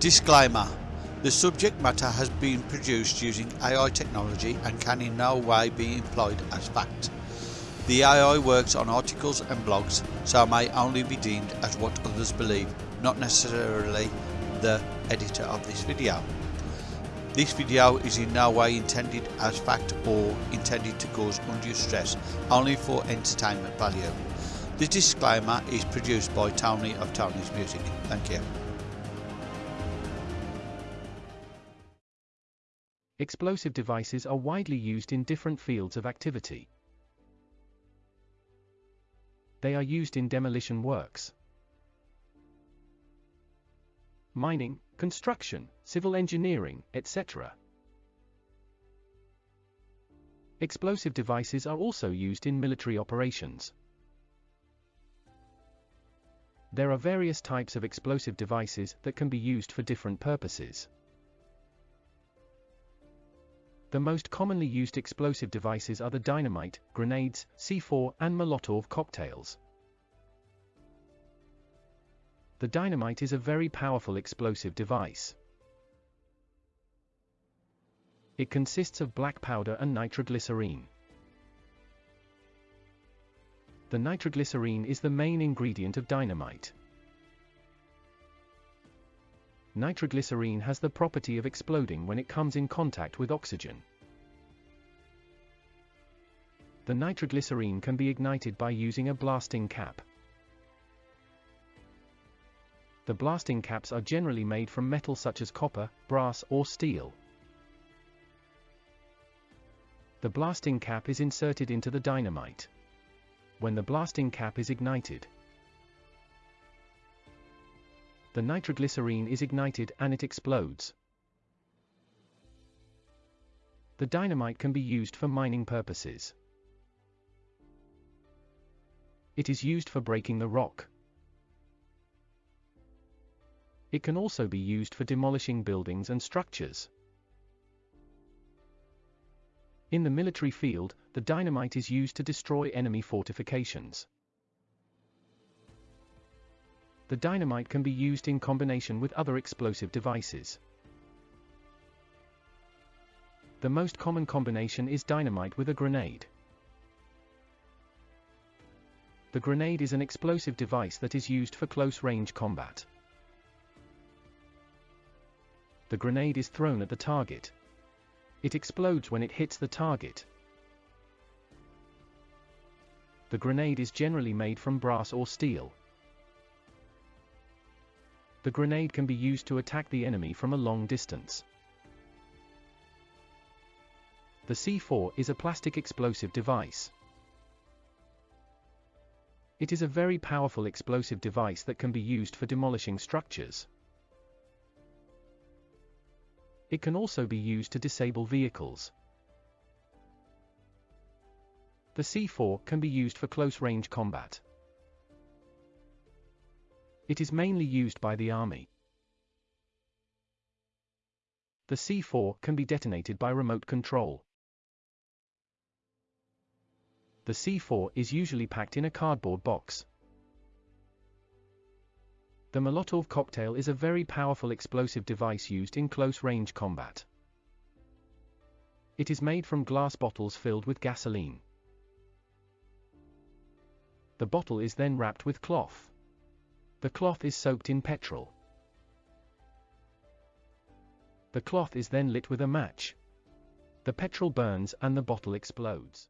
Disclaimer The subject matter has been produced using AI technology and can in no way be employed as fact. The AI works on articles and blogs, so may only be deemed as what others believe, not necessarily the editor of this video. This video is in no way intended as fact or intended to cause undue stress, only for entertainment value. The disclaimer is produced by Tony of Tony's Music. Thank you. Explosive devices are widely used in different fields of activity. They are used in demolition works, mining, construction, civil engineering, etc. Explosive devices are also used in military operations. There are various types of explosive devices that can be used for different purposes. The most commonly used explosive devices are the dynamite, grenades, C4, and Molotov cocktails. The dynamite is a very powerful explosive device. It consists of black powder and nitroglycerine. The nitroglycerine is the main ingredient of dynamite. Nitroglycerine has the property of exploding when it comes in contact with oxygen. The nitroglycerine can be ignited by using a blasting cap. The blasting caps are generally made from metal such as copper, brass or steel. The blasting cap is inserted into the dynamite. When the blasting cap is ignited, the nitroglycerine is ignited and it explodes. The dynamite can be used for mining purposes. It is used for breaking the rock. It can also be used for demolishing buildings and structures. In the military field, the dynamite is used to destroy enemy fortifications. The dynamite can be used in combination with other explosive devices. The most common combination is dynamite with a grenade. The grenade is an explosive device that is used for close-range combat. The grenade is thrown at the target. It explodes when it hits the target. The grenade is generally made from brass or steel. The grenade can be used to attack the enemy from a long distance. The C4 is a plastic explosive device. It is a very powerful explosive device that can be used for demolishing structures. It can also be used to disable vehicles. The C4 can be used for close-range combat. It is mainly used by the Army. The C4 can be detonated by remote control. The C4 is usually packed in a cardboard box. The Molotov cocktail is a very powerful explosive device used in close-range combat. It is made from glass bottles filled with gasoline. The bottle is then wrapped with cloth. The cloth is soaked in petrol. The cloth is then lit with a match. The petrol burns and the bottle explodes.